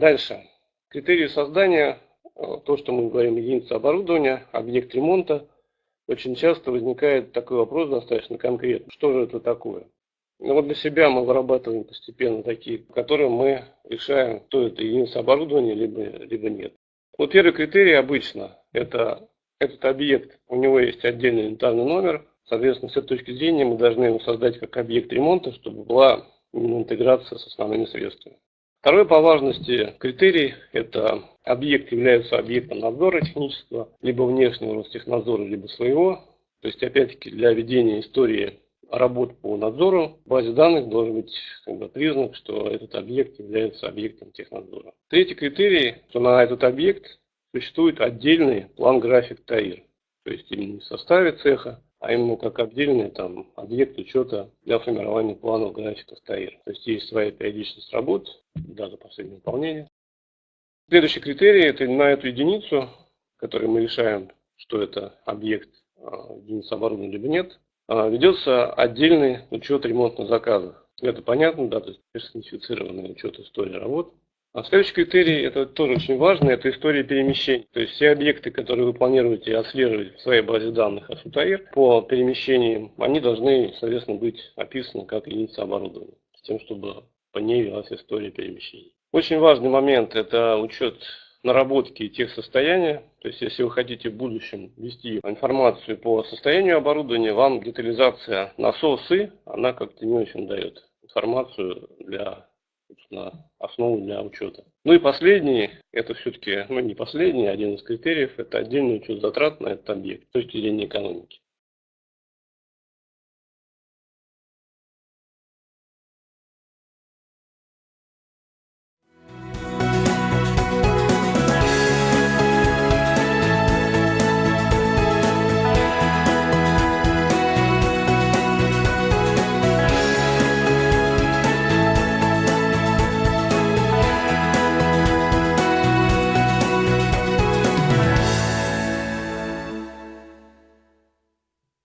Дальше. Критерии создания, э, то, что мы говорим, единица оборудования, объект ремонта. Очень часто возникает такой вопрос достаточно конкретный. Что же это такое? Ну вот для себя мы вырабатываем постепенно такие, которые мы решаем, то это единица оборудования, либо, либо нет. Вот первый критерий обычно это этот объект, у него есть отдельный инвентарный номер, соответственно, с этой точки зрения мы должны его создать как объект ремонта, чтобы была интеграция с основными средствами. Второй по важности критерий – это объект является объектом надзора технического, либо внешнего Ростехнадзора, либо своего. То есть, опять-таки, для ведения истории работ по надзору в базе данных должен быть как бы, признак, что этот объект является объектом технадзора. Третий критерий, что на этот объект существует отдельный план-график ТАИР. То есть именно в составе цеха, а именно как отдельный там, объект учета для формирования планов графиков ТАИР. То есть есть своя периодичность работ, дата последнего выполнения. Следующий критерий – это на эту единицу, которую мы решаем, что это объект а, единицы оборудования либо нет, а, ведется отдельный учет ремонтных заказов. Это понятно, да, то есть персонифицированный учет истории работ. А следующий критерий, это тоже очень важно, это история перемещений. То есть все объекты, которые вы планируете отслеживать в своей базе данных АСУТАИР по перемещениям, они должны, соответственно, быть описаны как единица оборудования, с тем, чтобы по ней велась история перемещений. Очень важный момент – это учет наработки тех состояния. То есть, если вы хотите в будущем вести информацию по состоянию оборудования, вам детализация насосы, она как-то не очень дает информацию для собственно, основу для учета. Ну и последний, это все-таки, ну не последний, один из критериев, это отдельный учет затрат на этот объект с точки зрения экономики.